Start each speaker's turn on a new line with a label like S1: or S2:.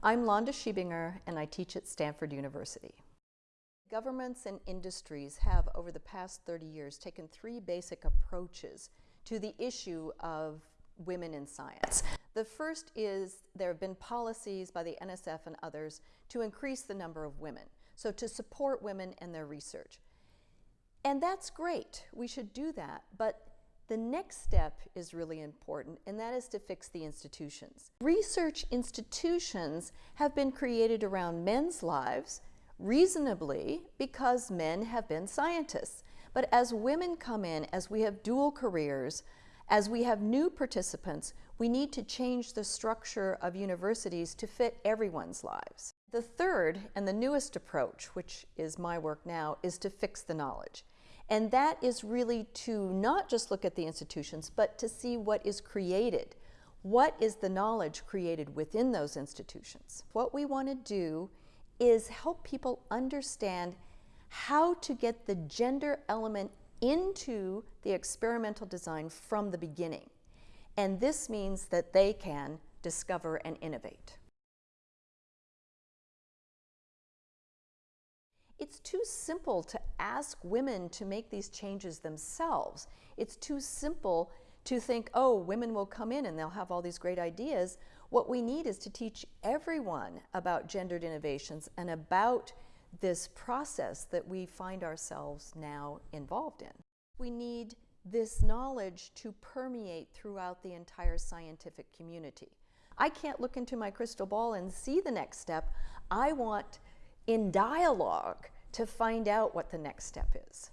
S1: I'm Londa Schiebinger and I teach at Stanford University. Governments and industries have, over the past 30 years, taken three basic approaches to the issue of women in science. The first is there have been policies by the NSF and others to increase the number of women, so to support women and their research. And that's great, we should do that, but the next step is really important, and that is to fix the institutions. Research institutions have been created around men's lives, reasonably because men have been scientists. But as women come in, as we have dual careers, as we have new participants, we need to change the structure of universities to fit everyone's lives. The third and the newest approach, which is my work now, is to fix the knowledge. And that is really to not just look at the institutions, but to see what is created. What is the knowledge created within those institutions? What we want to do is help people understand how to get the gender element into the experimental design from the beginning. And this means that they can discover and innovate. It's too simple to ask women to make these changes themselves. It's too simple to think, oh, women will come in and they'll have all these great ideas. What we need is to teach everyone about gendered innovations and about this process that we find ourselves now involved in. We need this knowledge to permeate throughout the entire scientific community. I can't look into my crystal ball and see the next step. I want in dialogue to find out what the next step is.